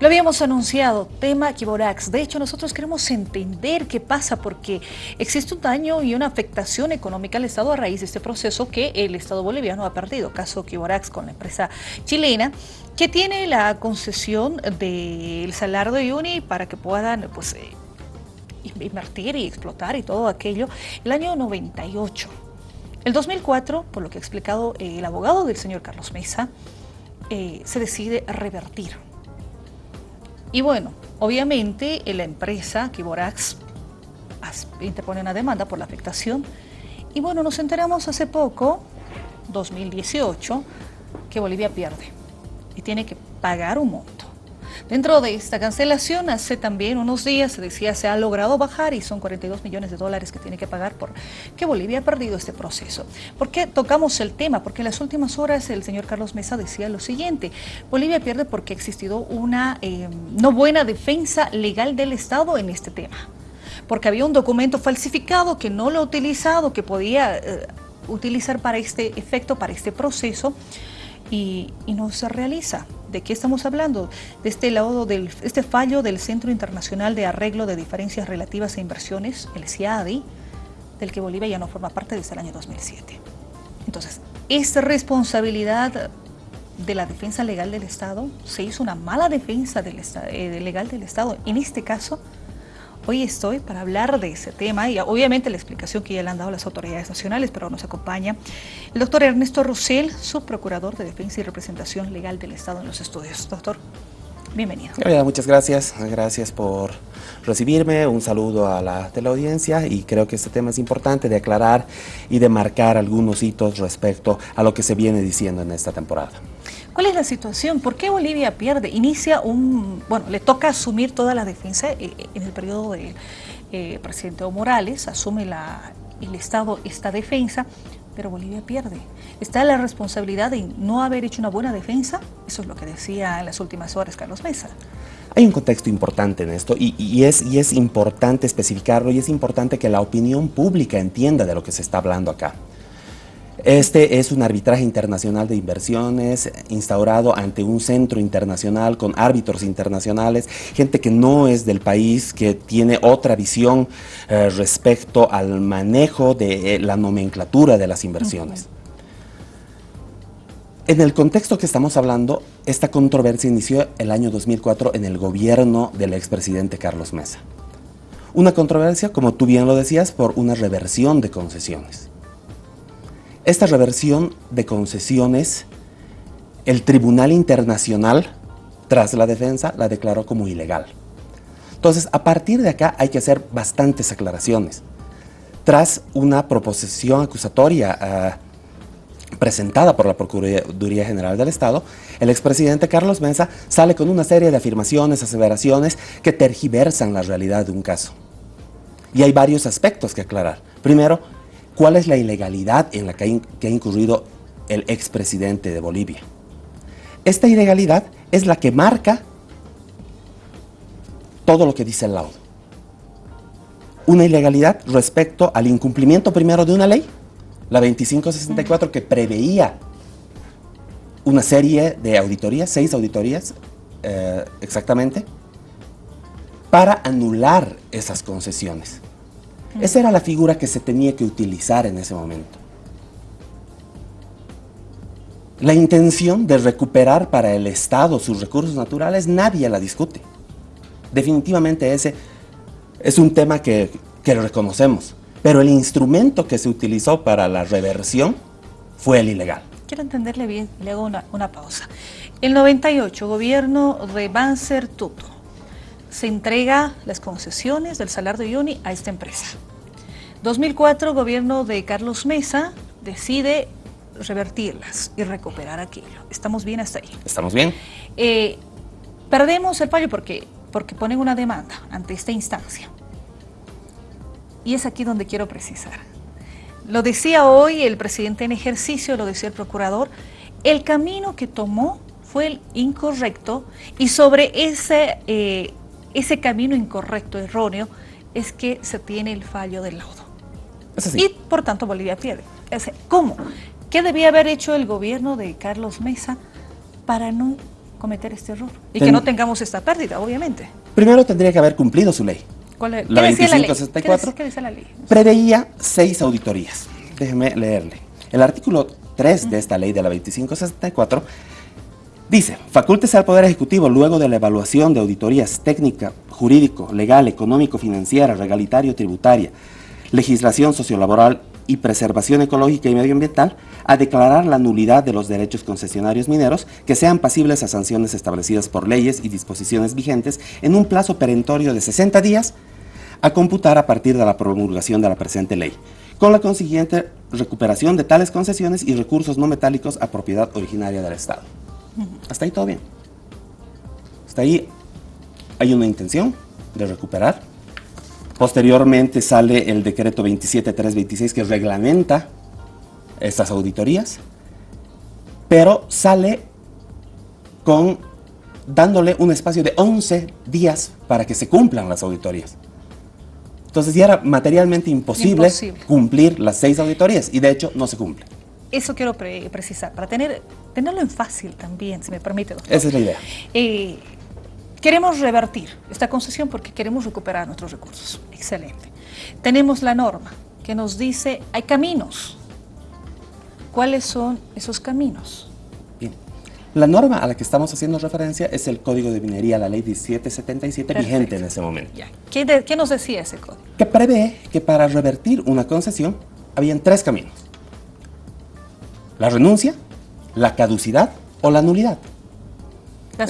Lo habíamos anunciado, tema Kiborax. De hecho, nosotros queremos entender qué pasa porque existe un daño y una afectación económica al Estado a raíz de este proceso que el Estado boliviano ha perdido. Caso Kiborax con la empresa chilena que tiene la concesión del Salar de Uyuni para que puedan pues, eh, invertir y explotar y todo aquello el año 98. El 2004, por lo que ha explicado el abogado del señor Carlos Mesa, eh, se decide revertir y bueno, obviamente la empresa Kiborax interpone una demanda por la afectación. Y bueno, nos enteramos hace poco, 2018, que Bolivia pierde y tiene que pagar un monto. Dentro de esta cancelación, hace también unos días se decía se ha logrado bajar y son 42 millones de dólares que tiene que pagar por que Bolivia ha perdido este proceso. ¿Por qué tocamos el tema? Porque en las últimas horas el señor Carlos Mesa decía lo siguiente, Bolivia pierde porque ha existido una eh, no buena defensa legal del Estado en este tema. Porque había un documento falsificado que no lo ha utilizado, que podía eh, utilizar para este efecto, para este proceso, y, no se realiza. ¿De qué estamos hablando? De este, lado del, este fallo del Centro Internacional de Arreglo de Diferencias Relativas a Inversiones, el CIADI, del que Bolivia ya no forma parte desde el año 2007. Entonces, ¿es responsabilidad de la defensa legal del Estado? ¿Se hizo una mala defensa del, eh, legal del Estado? En este caso, Hoy estoy para hablar de ese tema y obviamente la explicación que ya le han dado las autoridades nacionales, pero nos acompaña el doctor Ernesto Rosell, subprocurador de Defensa y Representación Legal del Estado en los estudios. Doctor, bienvenido. muchas gracias. Gracias por recibirme. Un saludo a la teleaudiencia y creo que este tema es importante de aclarar y de marcar algunos hitos respecto a lo que se viene diciendo en esta temporada. ¿Cuál es la situación? ¿Por qué Bolivia pierde? Inicia un, bueno, le toca asumir toda la defensa eh, en el periodo del eh, presidente Evo Morales, asume la, el Estado esta defensa, pero Bolivia pierde. ¿Está la responsabilidad de no haber hecho una buena defensa? Eso es lo que decía en las últimas horas Carlos Mesa. Hay un contexto importante en esto y, es, y es importante especificarlo y es importante que la opinión pública entienda de lo que se está hablando acá. Este es un arbitraje internacional de inversiones instaurado ante un centro internacional con árbitros internacionales, gente que no es del país, que tiene otra visión eh, respecto al manejo de eh, la nomenclatura de las inversiones. En el contexto que estamos hablando, esta controversia inició el año 2004 en el gobierno del expresidente Carlos Mesa. Una controversia, como tú bien lo decías, por una reversión de concesiones. Esta reversión de concesiones, el Tribunal Internacional, tras la defensa, la declaró como ilegal. Entonces, a partir de acá hay que hacer bastantes aclaraciones. Tras una proposición acusatoria ah, presentada por la Procuraduría General del Estado, el expresidente Carlos Mesa sale con una serie de afirmaciones, aseveraciones que tergiversan la realidad de un caso. Y hay varios aspectos que aclarar. Primero, cuál es la ilegalidad en la que ha, incurrido el expresidente de Bolivia. Esta ilegalidad es la que marca todo lo que dice el laudo. Una ilegalidad respecto al incumplimiento primero de una ley, la 2564, que preveía una serie de auditorías, seis auditorías eh, exactamente, para anular esas concesiones. Esa era la figura que se tenía que utilizar en ese momento. La intención de recuperar para el Estado sus recursos naturales nadie la discute. Definitivamente ese es un tema que, lo reconocemos, pero el instrumento que se utilizó para la reversión fue el ilegal. Quiero entenderle bien, le hago una, una pausa. El 98, gobierno de Banzer Tuto, se entrega las concesiones del Salar de Uyuni a esta empresa. 2004, gobierno de Carlos Mesa decide revertirlas y recuperar aquello. ¿Estamos bien hasta ahí? ¿Estamos bien? Eh, perdemos el fallo porque, porque ponen una demanda ante esta instancia. Y es aquí donde quiero precisar. Lo decía hoy el presidente en ejercicio, lo decía el procurador, el camino que tomó fue el incorrecto y sobre ese, eh, ese camino incorrecto, erróneo, es que se tiene el fallo del laudo. Y por tanto Bolivia pierde. ¿Cómo? ¿Qué debía haber hecho el gobierno de Carlos Mesa para no cometer este error y que no tengamos esta pérdida, obviamente. Primero tendría que haber cumplido su ley. ¿Cuál es? La ¿Qué decía la ley? 2564 ¿Qué la ley? preveía seis auditorías. Déjeme leerle. El artículo 3 de esta ley de la 2564 dice, facultes al Poder Ejecutivo luego de la evaluación de auditorías técnica, jurídico, legal, económico, financiera, regalitario, tributaria, legislación sociolaboral y preservación ecológica y medioambiental, a declarar la nulidad de los derechos concesionarios mineros que sean pasibles a sanciones establecidas por leyes y disposiciones vigentes en un plazo perentorio de 60 días a computar a partir de la promulgación de la presente ley, con la consiguiente recuperación de tales concesiones y recursos no metálicos a propiedad originaria del Estado. Hasta ahí todo bien. Hasta ahí hay una intención de recuperar. Posteriormente sale el decreto 27326 que reglamenta estas auditorías, pero sale con dándole un espacio de 11 días para que se cumplan las auditorías. Entonces ya era materialmente imposible, Imposible. cumplir las seis auditorías y de hecho no se cumple. Eso quiero pre- precisar, para tener, tenerlo en fácil también, si me permite, doctor. Esa es la idea. Eh, queremos revertir esta concesión porque queremos recuperar nuestros recursos. Excelente. Tenemos la norma que nos dice hay caminos. ¿Cuáles son esos caminos? Bien. La norma a la que estamos haciendo referencia es el Código de Minería, la Ley 1777, vigente Perfecto. en ese momento, Ya. ¿Qué, de- qué nos decía ese código? que prevé que para revertir una concesión habían tres caminos. La renuncia, la caducidad o la nulidad.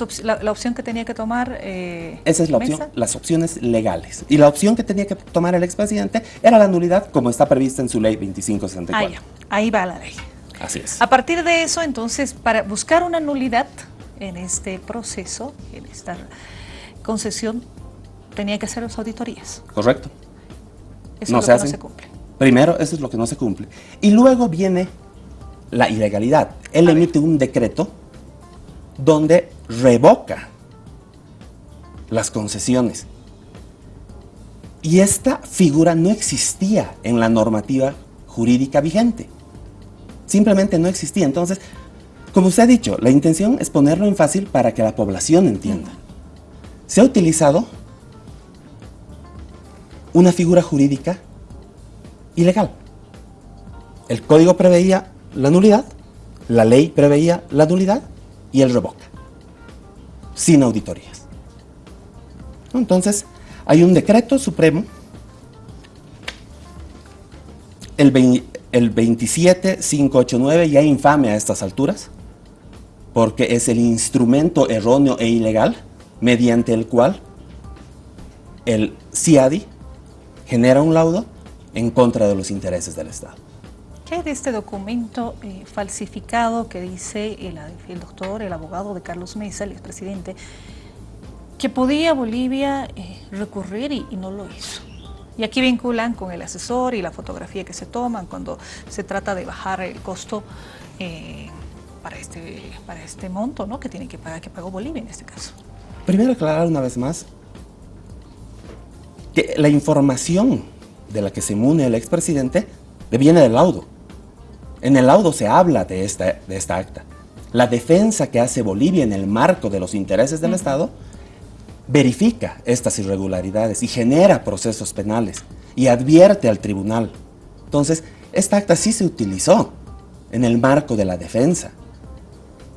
Op- la, la opción que tenía que tomar. eh, Esa es la opción, Mesa. las opciones legales. Y la opción que tenía que tomar el expresidente era la nulidad, como está prevista en su ley Ah, 2564. ya. Ahí va la ley. Así es. A partir de eso, entonces, para buscar una nulidad en este proceso, en esta concesión, tenía que hacer las auditorías. Correcto. Eso No es se lo que hacen. no se cumple. Primero, eso es lo que no se cumple. Y luego viene la ilegalidad. Él A ver. emite un decreto donde revoca las concesiones. Y esta figura no existía en la normativa jurídica vigente. Simplemente no existía. Entonces, como usted ha dicho, la intención es ponerlo en fácil para que la población entienda. Se ha utilizado una figura jurídica ilegal. El código preveía la nulidad, la ley preveía la nulidad y él revoca, sin auditorías. Entonces, hay un decreto supremo, el, el 27589, ya infame a estas alturas, porque es el instrumento erróneo e ilegal mediante el cual el CIADI genera un laudo en contra de los intereses del Estado. ¿Qué hay de este documento eh, falsificado que dice el, doctor, el abogado de Carlos Mesa, el expresidente, que podía Bolivia eh, recurrir y, no lo hizo? Y aquí vinculan con el asesor y la fotografía que se toman cuando se trata de bajar el costo eh, para, este, para este monto ¿no? que tiene que pagar, que pagó Bolivia en este caso. Primero aclarar una vez más que la información de la que se mune el expresidente viene del laudo. En el laudo se habla de esta, de esta acta. La defensa que hace Bolivia en el marco de los intereses del Estado verifica estas irregularidades y genera procesos penales y advierte al tribunal. Entonces, esta acta sí se utilizó en el marco de la defensa.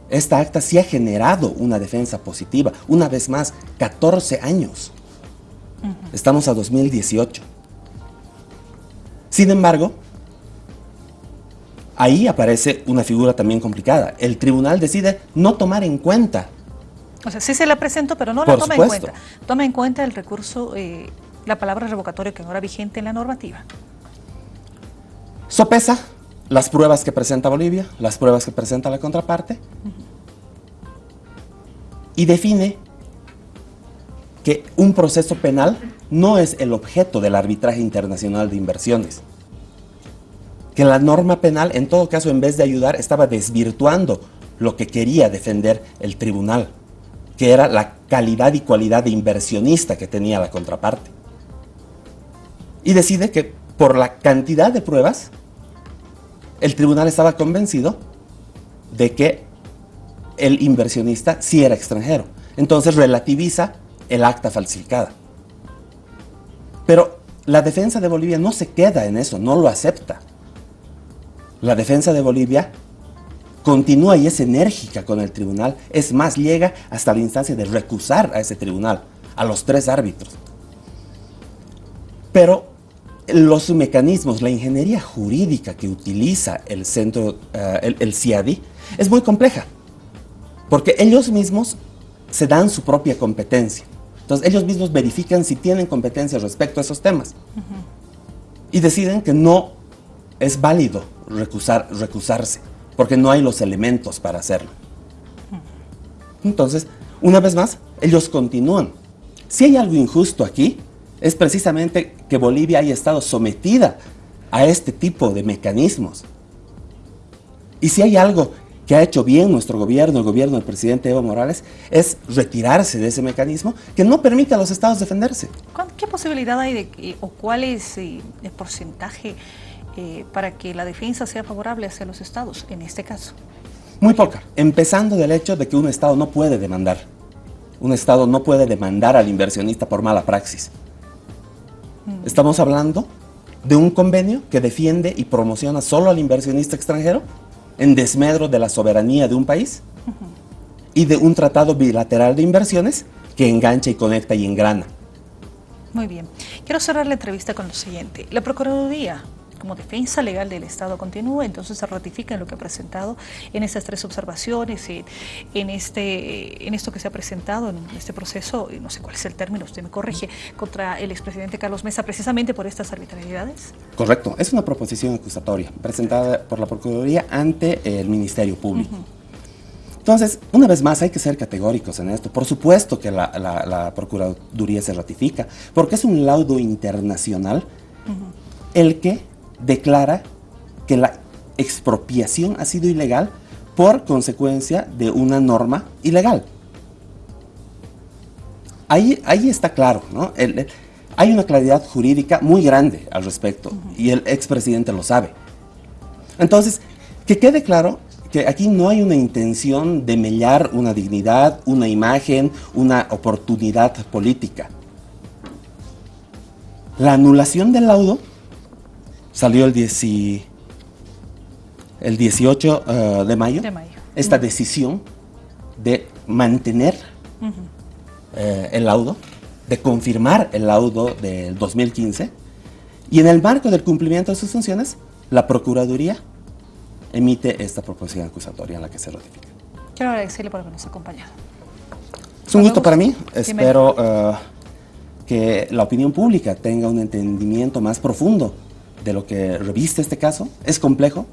Esta acta sí ha generado una defensa positiva. Una vez más, 14 años. Estamos a 2018. Sin embargo, ahí aparece una figura también complicada. El tribunal decide no tomar en cuenta O sea, sí se la presento, pero no la Por toma supuesto. en cuenta. Toma en cuenta el recurso, eh, la palabra revocatorio que ahora vigente en la normativa. Sopesa las pruebas que presenta Bolivia, las pruebas que presenta la contraparte, y define que un proceso penal no es el objeto del arbitraje internacional de inversiones. Que la norma penal, en todo caso, en vez de ayudar, estaba desvirtuando lo que quería defender el tribunal, que era la calidad y cualidad de inversionista que tenía la contraparte. Y decide que por la cantidad de pruebas, el tribunal estaba convencido de que el inversionista sí era extranjero. Entonces relativiza el acta falsificada. Pero la defensa de Bolivia no se queda en eso, no lo acepta. La defensa de Bolivia continúa y es enérgica con el tribunal, es más, llega hasta la instancia de recusar a ese tribunal, a los tres árbitros. Pero los mecanismos, la ingeniería jurídica que utiliza el centro, eh, el, CIADI, es muy compleja, porque ellos mismos se dan su propia competencia. Entonces ellos mismos verifican si tienen competencia respecto a esos temas. Y deciden que no es válido recusar, recusarse, porque no hay los elementos para hacerlo. Entonces, una vez más, ellos continúan. Si hay algo injusto aquí, es precisamente que Bolivia haya estado sometida a este tipo de mecanismos. Y si hay algo que ha hecho bien nuestro gobierno, el gobierno del presidente Evo Morales, es retirarse de ese mecanismo que no permite a los estados defenderse. ¿Qué posibilidad hay de, o cuál es eh, el porcentaje eh, para que la defensa sea favorable hacia los estados, en este caso? Muy poca, empezando del hecho de que un estado no puede demandar. Un estado no puede demandar al inversionista por mala praxis. Mm. Estamos hablando de un convenio que defiende y promociona solo al inversionista extranjero en desmedro de la soberanía de un país y de un tratado bilateral de inversiones que engancha y conecta y engrana. Muy bien. Quiero cerrar la entrevista con lo siguiente. La Procuraduría como defensa legal del Estado continúa, entonces se ratifica en lo que ha presentado en estas tres observaciones, en, este, en esto que se ha presentado, en este proceso, no sé cuál es el término, usted me corrige, contra el expresidente Carlos Mesa, precisamente por estas arbitrariedades? Correcto, es una proposición acusatoria presentada por la Procuraduría ante el Ministerio Público. Entonces, una vez más, hay que ser categóricos en esto. Por supuesto que la, Procuraduría se ratifica, porque es un laudo internacional el que declara que la expropiación ha sido ilegal por consecuencia de una norma ilegal. Ahí, ahí está claro, ¿no? hay una claridad jurídica muy grande al respecto y el expresidente lo sabe. Entonces, que quede claro que aquí no hay una intención de mellar una dignidad, una imagen, una oportunidad política. La anulación del laudo salió el, el 18 eh, de, mayo, esta decisión de mantener eh, el laudo, de confirmar el laudo del 2015, y en el marco del cumplimiento de sus funciones, la Procuraduría emite esta proposición acusatoria en la que se ratifica. Quiero agradecerle por habernos acompañado. Es un gusto para mí. Espero eh, que la opinión pública tenga un entendimiento más profundo de lo que reviste este caso. Es complejo,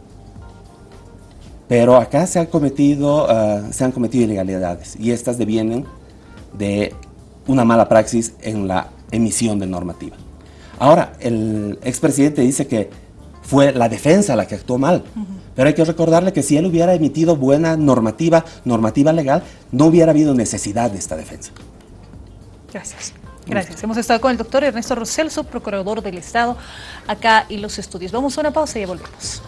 pero acá se han cometido, ah, se han cometido ilegalidades y estas devienen de una mala praxis en la emisión de normativa. Ahora, el expresidente dice que fue la defensa la que actuó mal, pero hay que recordarle que si él hubiera emitido buena normativa, normativa legal, no hubiera habido necesidad de esta defensa. Gracias. Gracias. Hemos estado con el doctor Ernesto Roselso, procurador del Estado, acá en los estudios. Vamos a una pausa y ya volvemos.